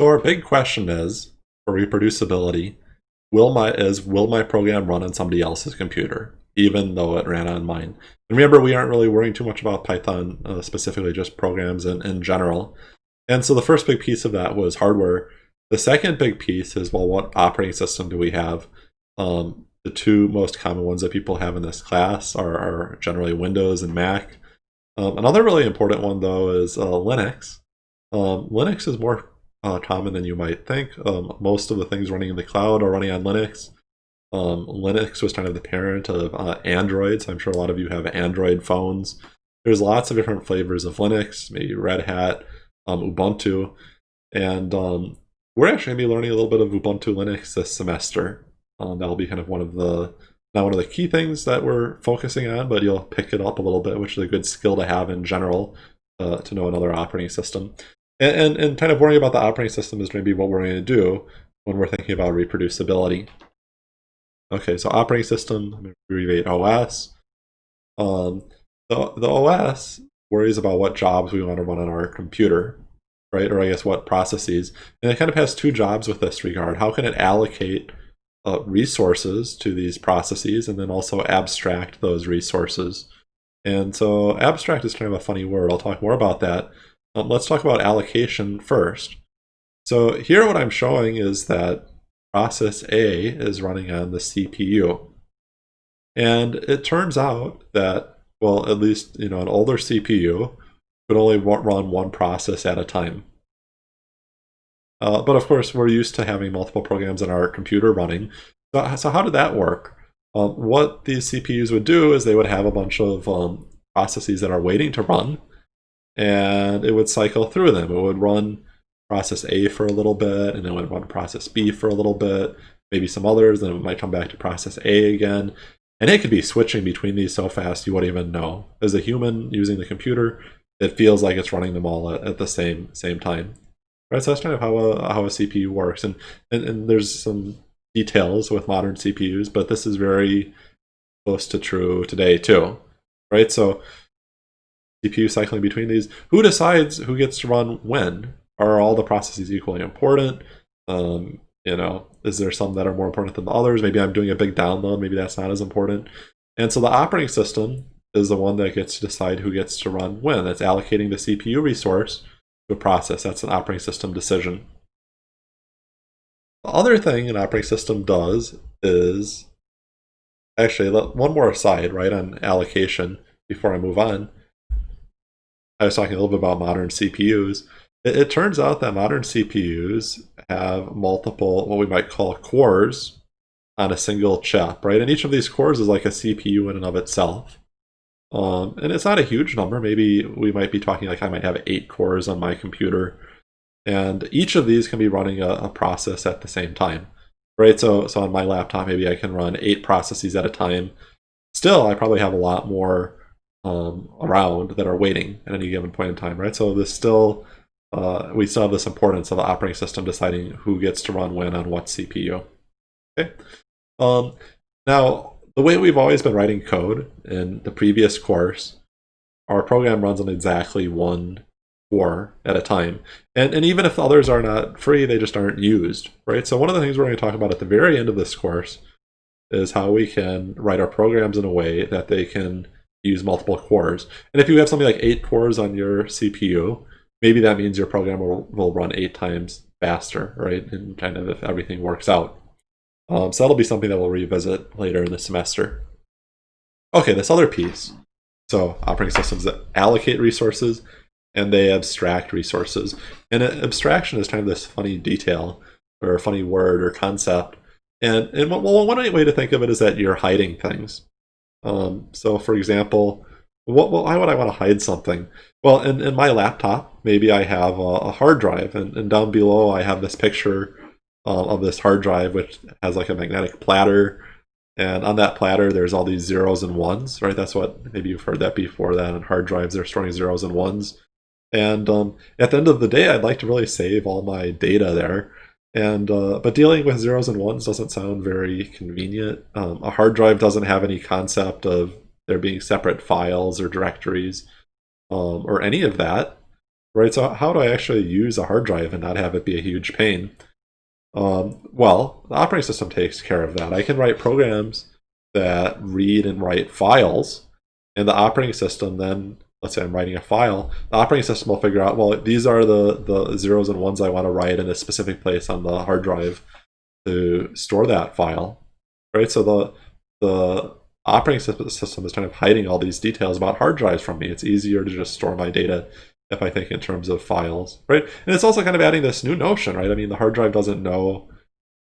So our big question is, for reproducibility, will my is will my program run on somebody else's computer, even though it ran on mine? And remember, we aren't really worrying too much about Python, uh, specifically just programs in, in general. And so the first big piece of that was hardware. The second big piece is, well, what operating system do we have? Um, the two most common ones that people have in this class are, are generally Windows and Mac. Um, another really important one, though, is uh, Linux. Um, Linux is more uh, common than you might think. Um, most of the things running in the cloud are running on Linux. Um, Linux was kind of the parent of uh, Android, so I'm sure a lot of you have Android phones. There's lots of different flavors of Linux, maybe Red Hat, um, Ubuntu, and um, we're actually going to be learning a little bit of Ubuntu Linux this semester. Um, that'll be kind of one of the not one of the key things that we're focusing on, but you'll pick it up a little bit, which is a good skill to have in general uh, to know another operating system. And, and, and kind of worrying about the operating system is maybe what we're going to do when we're thinking about reproducibility. Okay, so operating system, abbreviate OS. Um, the, the OS worries about what jobs we want to run on our computer, right? Or I guess what processes. And it kind of has two jobs with this regard. How can it allocate uh, resources to these processes and then also abstract those resources? And so abstract is kind of a funny word. I'll talk more about that. Um, let's talk about allocation first. So here what I'm showing is that process A is running on the CPU. And it turns out that, well, at least, you know, an older CPU could only run one process at a time. Uh, but of course, we're used to having multiple programs in our computer running. So, so how did that work? Um, what these CPUs would do is they would have a bunch of um, processes that are waiting to run, and it would cycle through them. It would run process A for a little bit, and then it would run process B for a little bit, maybe some others, then it might come back to process A again. And it could be switching between these so fast you wouldn't even know. As a human using the computer, it feels like it's running them all at, at the same same time. Right, so that's kind of how a, how a CPU works. And, and, and there's some details with modern CPUs, but this is very close to true today too. Right, so CPU cycling between these. Who decides who gets to run when? Are all the processes equally important? Um, you know, is there some that are more important than the others? Maybe I'm doing a big download, maybe that's not as important. And so the operating system is the one that gets to decide who gets to run when. That's allocating the CPU resource to a process. That's an operating system decision. The other thing an operating system does is, actually, one more aside, right, on allocation before I move on. I was talking a little bit about modern CPUs. It, it turns out that modern CPUs have multiple, what we might call cores on a single chip, right? And each of these cores is like a CPU in and of itself. Um, and it's not a huge number. Maybe we might be talking like I might have eight cores on my computer. And each of these can be running a, a process at the same time, right? So, so on my laptop, maybe I can run eight processes at a time. Still, I probably have a lot more um, around that are waiting at any given point in time, right? So this still uh, we still have this importance of the operating system deciding who gets to run when on what CPU. Okay. Um, now, the way we've always been writing code in the previous course, our program runs on exactly one core at a time. And, and even if others are not free, they just aren't used, right? So one of the things we're going to talk about at the very end of this course is how we can write our programs in a way that they can use multiple cores. And if you have something like eight cores on your CPU, maybe that means your program will, will run eight times faster, right? And kind of if everything works out. Um, so that'll be something that we'll revisit later in the semester. Okay, this other piece. So operating systems that allocate resources and they abstract resources. And abstraction is kind of this funny detail or funny word or concept. And, and well, one way to think of it is that you're hiding things. Um, so for example, what, well, why would I want to hide something? Well, in, in my laptop, maybe I have a, a hard drive, and, and, down below I have this picture uh, of this hard drive, which has like a magnetic platter, and on that platter there's all these zeros and ones, right? That's what, maybe you've heard that before, that on hard drives they're storing zeros and ones. And um, at the end of the day, I'd like to really save all my data there. And uh, but dealing with zeros and ones doesn't sound very convenient. Um, a hard drive doesn't have any concept of there being separate files or directories um, or any of that. right? So how do I actually use a hard drive and not have it be a huge pain? Um, well, the operating system takes care of that. I can write programs that read and write files, and the operating system then, let's say I'm writing a file, the operating system will figure out, well, these are the, the zeros and ones I want to write in a specific place on the hard drive to store that file, right? So the, the operating system is kind of hiding all these details about hard drives from me. It's easier to just store my data if I think in terms of files, right? And it's also kind of adding this new notion, right? I mean, the hard drive doesn't know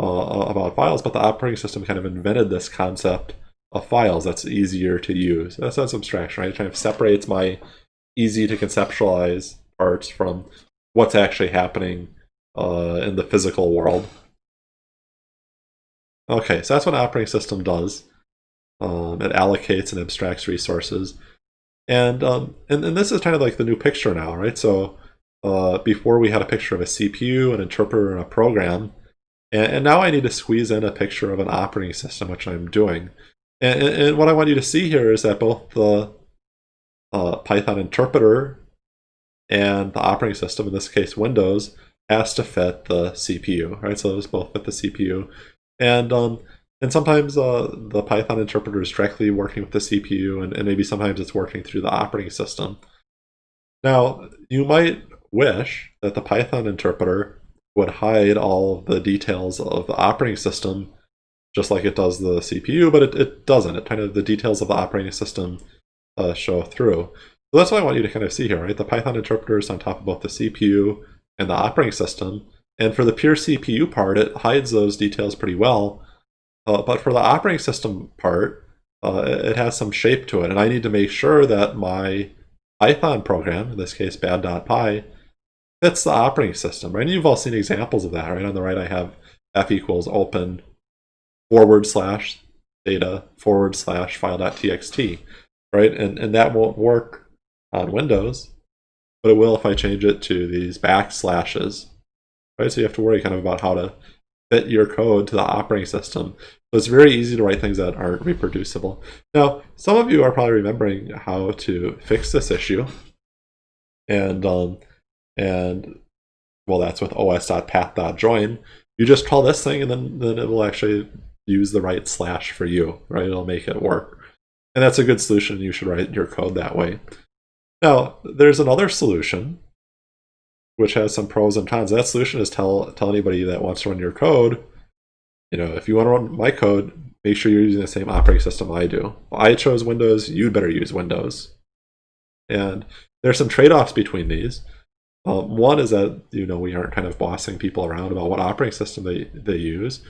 uh, about files, but the operating system kind of invented this concept of files that's easier to use. That's, that's abstraction, right? It kind of separates my easy to conceptualize parts from what's actually happening uh, in the physical world. Okay, so that's what an operating system does. Um, it allocates and abstracts resources. And, um, and and this is kind of like the new picture now, right? So uh, before we had a picture of a CPU, an interpreter, and a program, and, and, now I need to squeeze in a picture of an operating system, which I'm doing. And, and, what I want you to see here is that both the uh, Python interpreter and the operating system, in this case Windows, has to fit the CPU, right? So those both fit the CPU. And um, and sometimes uh, the Python interpreter is directly working with the CPU, and, and maybe sometimes it's working through the operating system. Now, you might wish that the Python interpreter would hide all of the details of the operating system just like it does the CPU, but it, it doesn't. It kind of, the details of the operating system uh, show through. So that's what I want you to kind of see here, right? The Python interpreter is on top of both the CPU and the operating system. And for the pure CPU part, it hides those details pretty well. Uh, but for the operating system part, uh, it has some shape to it. And I need to make sure that my Python program, in this case bad.py, fits the operating system, right? And you've all seen examples of that, right? On the right, I have f equals open forward slash data forward slash file.txt, right? And, and that won't work on Windows, but it will if I change it to these backslashes, right? So you have to worry kind of about how to fit your code to the operating system. So it's very easy to write things that aren't reproducible. Now, some of you are probably remembering how to fix this issue. And, um, and well, that's with os.path.join. You just call this thing and then, then it will actually use the right slash for you, right? It'll make it work. And that's a good solution. You should write your code that way. Now, there's another solution which has some pros and cons. That solution is tell tell anybody that wants to run your code, you know, if you want to run my code, make sure you're using the same operating system I do. I chose Windows, you'd better use Windows. And there's some trade-offs between these. Um, one is that, you know, we aren't kind of bossing people around about what operating system they, they use.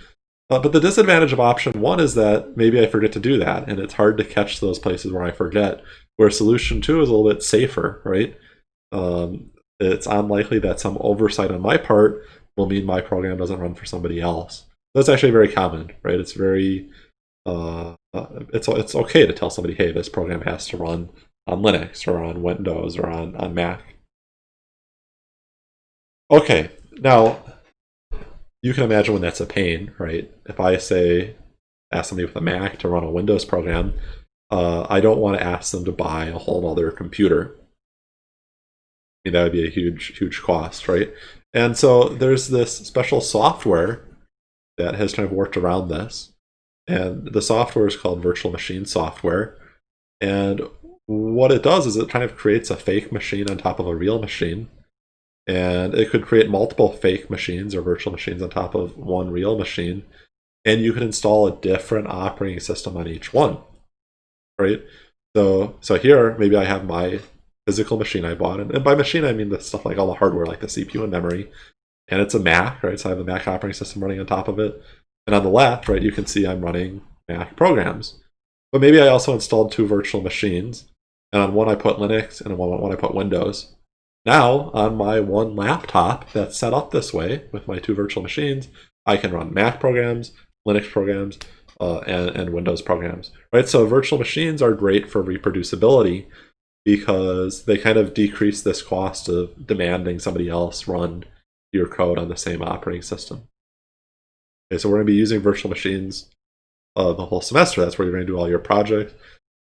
Uh, but the disadvantage of option one is that maybe I forget to do that, and it's hard to catch those places where I forget. Where solution two is a little bit safer, right? Um, it's unlikely that some oversight on my part will mean my program doesn't run for somebody else. That's actually very common, right? It's very, uh, uh, it's it's okay to tell somebody, hey, this program has to run on Linux or on Windows or on, on Mac. Okay, now you can imagine when that's a pain, right? If I say, ask somebody with a Mac to run a Windows program, uh, I don't want to ask them to buy a whole other computer I mean, that would be a huge, huge cost, right? And so there's this special software that has kind of worked around this. And the software is called virtual machine software. And what it does is it kind of creates a fake machine on top of a real machine. And it could create multiple fake machines or virtual machines on top of one real machine. And you could install a different operating system on each one, right? So, so here, maybe I have my physical machine I bought. And, and by machine, I mean the stuff like all the hardware, like the CPU and memory. And it's a Mac, right? So I have the Mac operating system running on top of it. And on the left, right, you can see I'm running Mac programs. But maybe I also installed two virtual machines. And on one I put Linux, and on one I put Windows. Now, on my one laptop that's set up this way with my two virtual machines, I can run Mac programs, Linux programs, uh, and, and Windows programs. Right? So virtual machines are great for reproducibility because they kind of decrease this cost of demanding somebody else run your code on the same operating system. Okay, so we're going to be using virtual machines uh, the whole semester. That's where you're going to do all your projects.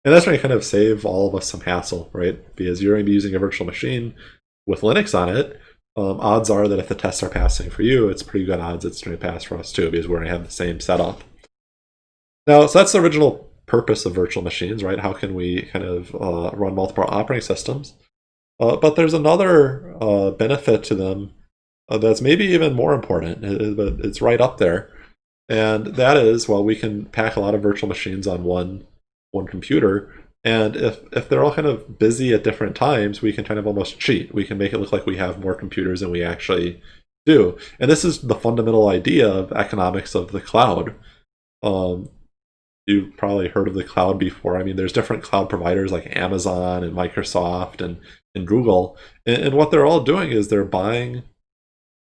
And that's going to kind of save all of us some hassle, right? Because you're going to be using a virtual machine with Linux on it, um, odds are that if the tests are passing for you, it's pretty good odds it's going to pass for us too, because we're going to have the same setup. Now, so that's the original purpose of virtual machines, right? How can we kind of uh, run multiple operating systems? Uh, but there's another uh, benefit to them uh, that's maybe even more important, but it's right up there. And that is, well, we can pack a lot of virtual machines on one one computer, and if, if they're all kind of busy at different times, we can kind of almost cheat. We can make it look like we have more computers than we actually do. And this is the fundamental idea of economics of the cloud. Um, you've probably heard of the cloud before. I mean, there's different cloud providers like Amazon and Microsoft and, and Google. And, and what they're all doing is they're buying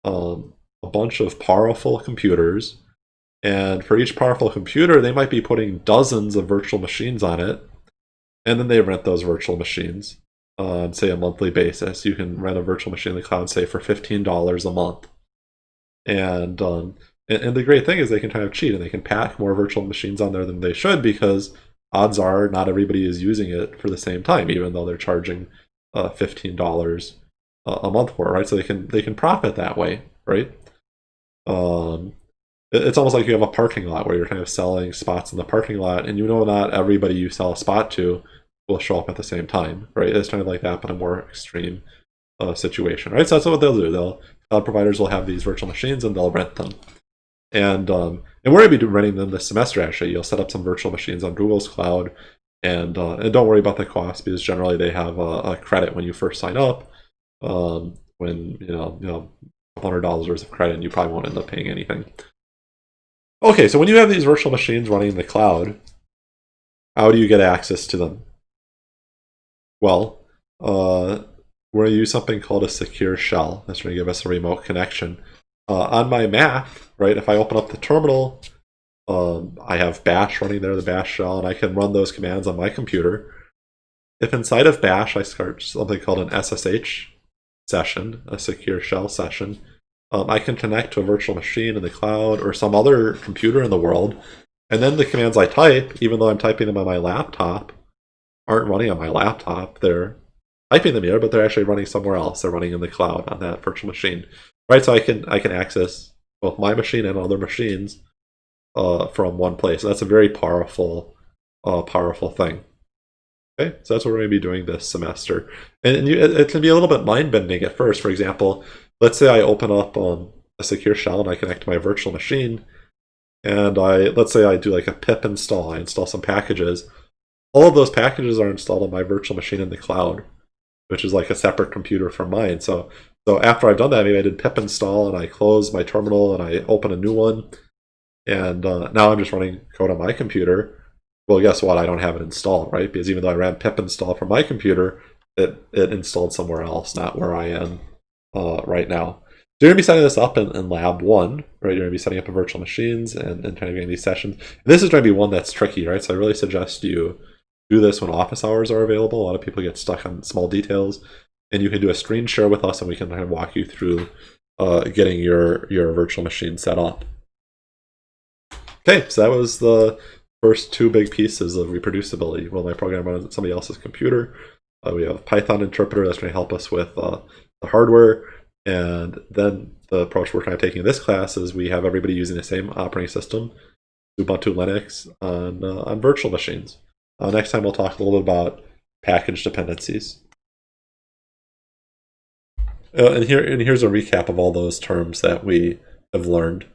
um, a bunch of powerful computers. And for each powerful computer, they might be putting dozens of virtual machines on it. And then they rent those virtual machines on, say, a monthly basis. You can rent a virtual machine in the cloud, say, for $15 a month. And um, and, and the great thing is they can kind of cheat and they can pack more virtual machines on there than they should because odds are not everybody is using it for the same time, even though they're charging uh, fifteen dollars a month for it, right? So they can they can profit that way, right? Um, it's almost like you have a parking lot where you're kind of selling spots in the parking lot, and you know not everybody you sell a spot to will show up at the same time, right? It's kind of like that, but a more extreme uh, situation, right? So that's what they'll do. They'll cloud providers will have these virtual machines and they'll rent them. And um, and we're going to be renting them this semester. Actually, you'll set up some virtual machines on Google's cloud, and uh, and don't worry about the cost because generally they have a, a credit when you first sign up. Um, when you know you know hundred dollars worth of credit, and you probably won't end up paying anything. Okay, so when you have these virtual machines running in the cloud, how do you get access to them? Well, uh, we're going to use something called a secure shell. That's going to give us a remote connection uh, on my Mac, right, if I open up the terminal, um, I have bash running there, the bash shell, and I can run those commands on my computer. If inside of bash I start something called an SSH session, a secure shell session, um, I can connect to a virtual machine in the cloud or some other computer in the world, and then the commands I type, even though I'm typing them on my laptop, aren't running on my laptop. They're typing them here, but they're actually running somewhere else. They're running in the cloud on that virtual machine right? So I can I can access both my machine and other machines uh, from one place. So that's a very powerful, uh, powerful thing. Okay, so that's what we're going to be doing this semester, and, you, it, it, can be a little bit mind bending at first. For example, let's say I open up um, a secure shell and I connect to my virtual machine, and I let's say I do like a pip install. I install some packages. All of those packages are installed on my virtual machine in the cloud, which is like a separate computer from mine. So so after I've done that, maybe I did pip install and I close my terminal and I open a new one. And uh, now I'm just running code on my computer. Well, guess what? I don't have it installed, right? Because even though I ran pip install from my computer, it, it installed somewhere else, not where I am uh, right now. So you're going to be setting this up in, in lab one, right? You're going to be setting up a virtual machines and, and kind of getting these sessions. And this is going to be one that's tricky, right? So I really suggest you do this when office hours are available. A lot of people get stuck on small details and you can do a screen share with us and we can kind of walk you through uh, getting your, your virtual machine set up. Okay, so that was the first two big pieces of reproducibility. Will my program run on somebody else's computer? Uh, we have Python interpreter that's going to help us with uh, the hardware. And then the approach we're kind of taking in this class is we have everybody using the same operating system, Ubuntu Linux, on, uh, on virtual machines. Uh, next time we'll talk a little bit about package dependencies. Uh, and here and here's a recap of all those terms that we have learned.